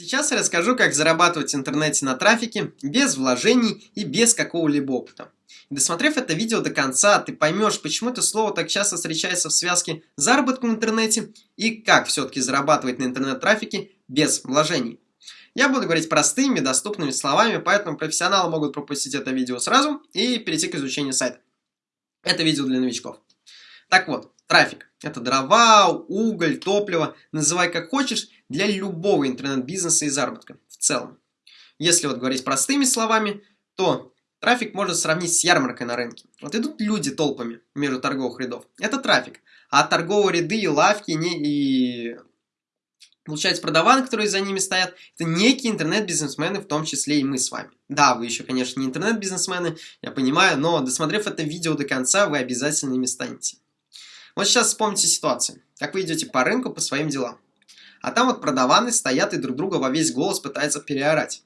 Сейчас я расскажу, как зарабатывать в интернете на трафике без вложений и без какого-либо опыта. Досмотрев это видео до конца, ты поймешь, почему это слово так часто встречается в связке заработка в интернете и как все-таки зарабатывать на интернет-трафике без вложений. Я буду говорить простыми, доступными словами, поэтому профессионалы могут пропустить это видео сразу и перейти к изучению сайта. Это видео для новичков. Так вот, трафик. Это дрова, уголь, топливо, называй как хочешь, для любого интернет-бизнеса и заработка в целом. Если вот говорить простыми словами, то трафик можно сравнить с ярмаркой на рынке. Вот идут люди толпами между торговых рядов. Это трафик. А торговые ряды и лавки не, и Получается, продаваны, которые за ними стоят, это некие интернет-бизнесмены, в том числе и мы с вами. Да, вы еще, конечно, не интернет-бизнесмены, я понимаю, но досмотрев это видео до конца, вы обязательно ими станете. Вот сейчас вспомните ситуацию, как вы идете по рынку по своим делам. А там вот продаваны стоят и друг друга во весь голос пытаются переорать.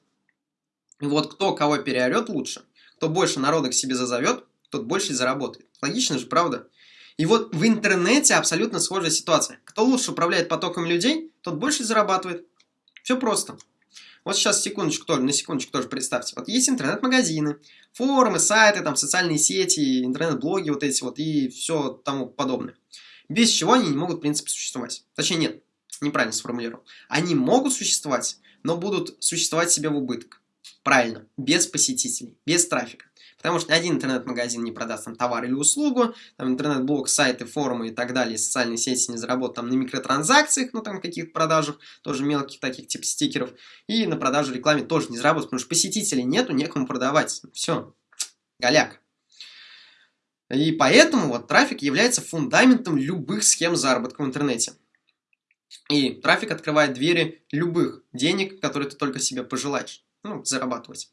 Вот кто кого переорет лучше, кто больше народа к себе зазовет, тот больше заработает. Логично же, правда? И вот в интернете абсолютно схожая ситуация. Кто лучше управляет потоком людей, тот больше зарабатывает. Все просто. Вот сейчас секундочку тоже, на секундочку тоже представьте. Вот есть интернет-магазины, форумы, сайты, там социальные сети, интернет-блоги вот эти вот и все тому подобное. Без чего они не могут, в принципе, существовать. Точнее, нет, неправильно сформулировал. Они могут существовать, но будут существовать себе в убыток. Правильно, без посетителей, без трафика. Потому что один интернет-магазин не продаст там товар или услугу, там интернет-блог, сайты, форумы и так далее, социальные сети не заработают там на микротранзакциях, ну там каких-то продажах, тоже мелких таких типа стикеров, и на продаже рекламе тоже не заработают, потому что посетителей нету, некому продавать. Все, голяк. И поэтому вот трафик является фундаментом любых схем заработка в интернете. И трафик открывает двери любых денег, которые ты только себе пожелаешь, ну, зарабатывать.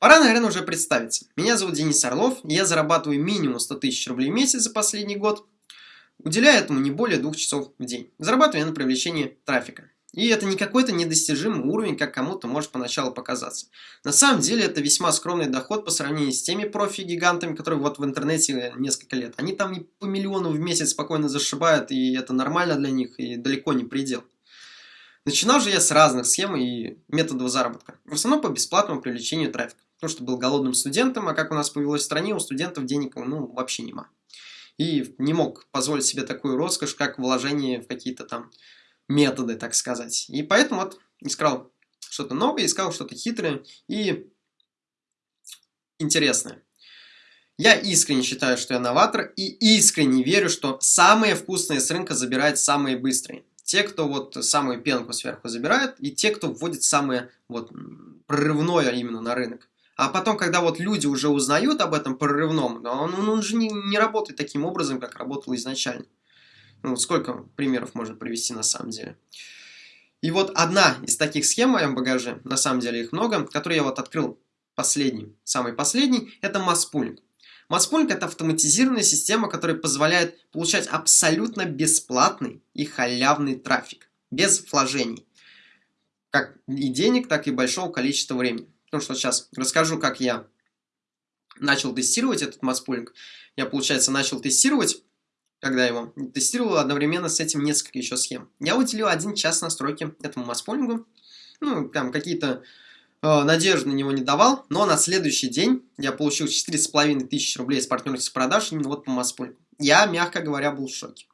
Пора, наверное, уже представиться. Меня зовут Денис Орлов, я зарабатываю минимум 100 тысяч рублей в месяц за последний год, уделяя этому не более двух часов в день. Зарабатываю я на привлечении трафика. И это не какой-то недостижимый уровень, как кому-то может поначалу показаться. На самом деле это весьма скромный доход по сравнению с теми профи-гигантами, которые вот в интернете несколько лет. Они там по миллиону в месяц спокойно зашибают, и это нормально для них, и далеко не предел. Начинал же я с разных схем и методов заработка. В основном по бесплатному привлечению трафика потому что был голодным студентом, а как у нас повелось в стране, у студентов денег ну, вообще нема. И не мог позволить себе такую роскошь, как вложение в какие-то там методы, так сказать. И поэтому вот искал что-то новое, искал что-то хитрое и интересное. Я искренне считаю, что я новатор, и искренне верю, что самые вкусные с рынка забирают самые быстрые. Те, кто вот самую пенку сверху забирает, и те, кто вводит самое вот прорывное именно на рынок. А потом, когда вот люди уже узнают об этом прорывном, он, он же не, не работает таким образом, как работал изначально. Ну, сколько примеров можно привести на самом деле. И вот одна из таких схем в моем багаже, на самом деле их много, которую я вот открыл последний, самый последний, это масспулинг. Масспулинг это автоматизированная система, которая позволяет получать абсолютно бесплатный и халявный трафик, без вложений. Как и денег, так и большого количества времени. Потому что сейчас расскажу, как я начал тестировать этот маспулинг. Я, получается, начал тестировать, когда его тестировал одновременно с этим несколько еще схем. Я уделил один час настройки этому маспулингу. Ну, там какие-то э, надежды на него не давал, но на следующий день я получил 4,5 тысячи рублей с партнерских продаж именно вот по маспулингу. Я, мягко говоря, был в шоке.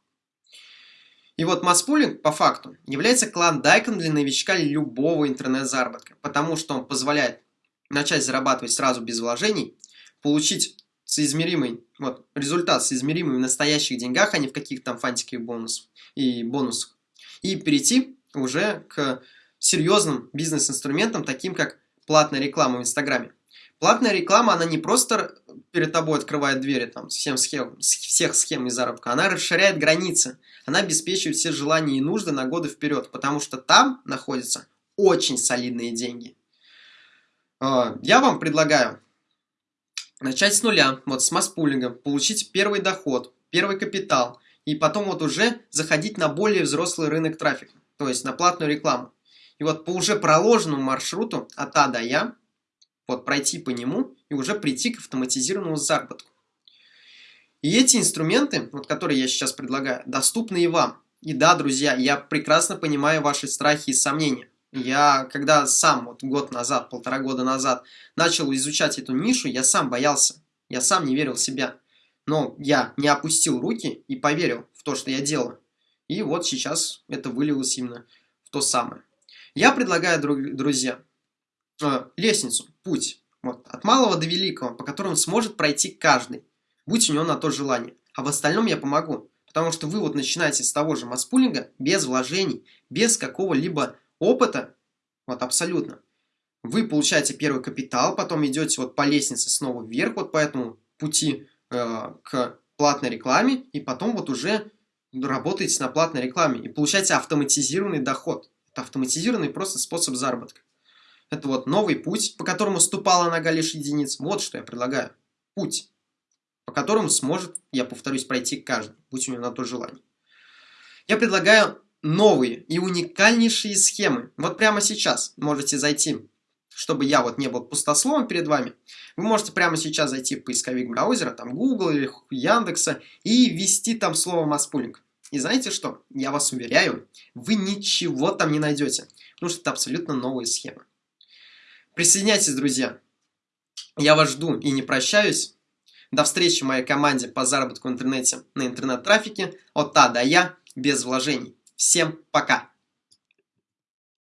И вот масспулинг, по факту, является клондайком для новичка любого интернет-заработка, потому что он позволяет начать зарабатывать сразу без вложений, получить соизмеримый вот, результат соизмеримый в настоящих деньгах, а не в каких-то там фантиках бонусов и бонусах. И перейти уже к серьезным бизнес-инструментам, таким как платная реклама в Инстаграме. Платная реклама, она не просто перед тобой открывает двери там, всем схем, всех схем и заработка, она расширяет границы, она обеспечивает все желания и нужды на годы вперед, потому что там находятся очень солидные деньги. А, я вам предлагаю начать с нуля, вот с масс-пулинга, получить первый доход, первый капитал, и потом вот уже заходить на более взрослый рынок трафика, то есть на платную рекламу. И вот по уже проложенному маршруту от А до Я, вот пройти по нему и уже прийти к автоматизированному заработку. И эти инструменты, вот которые я сейчас предлагаю, доступны и вам. И да, друзья, я прекрасно понимаю ваши страхи и сомнения. Я, когда сам вот год назад, полтора года назад начал изучать эту нишу, я сам боялся. Я сам не верил в себя. Но я не опустил руки и поверил в то, что я делаю. И вот сейчас это вылилось именно в то самое. Я предлагаю, друзья, э, лестницу, путь, вот, от малого до великого, по которому сможет пройти каждый, будь у него на то желание. А в остальном я помогу. Потому что вы вот начинаете с того же маспулинга, без вложений, без какого-либо опыта, вот абсолютно. Вы получаете первый капитал, потом идете вот по лестнице снова вверх, вот по этому пути э, к платной рекламе, и потом вот уже работаете на платной рекламе и получаете автоматизированный доход. Это автоматизированный просто способ заработка. Это вот новый путь, по которому ступала нога лишь единиц. Вот что я предлагаю. Путь, по которому сможет, я повторюсь, пройти каждый, будь у него на то желание. Я предлагаю новые и уникальнейшие схемы. Вот прямо сейчас можете зайти, чтобы я вот не был пустословом перед вами. Вы можете прямо сейчас зайти в поисковик браузера, там Google или Яндекса, и ввести там слово «маспулинг». И знаете что? Я вас уверяю, вы ничего там не найдете, потому что это абсолютно новые схемы. Присоединяйтесь, друзья. Я вас жду и не прощаюсь. До встречи в моей команде по заработку в интернете на интернет-трафике от А до Я без вложений. Всем пока!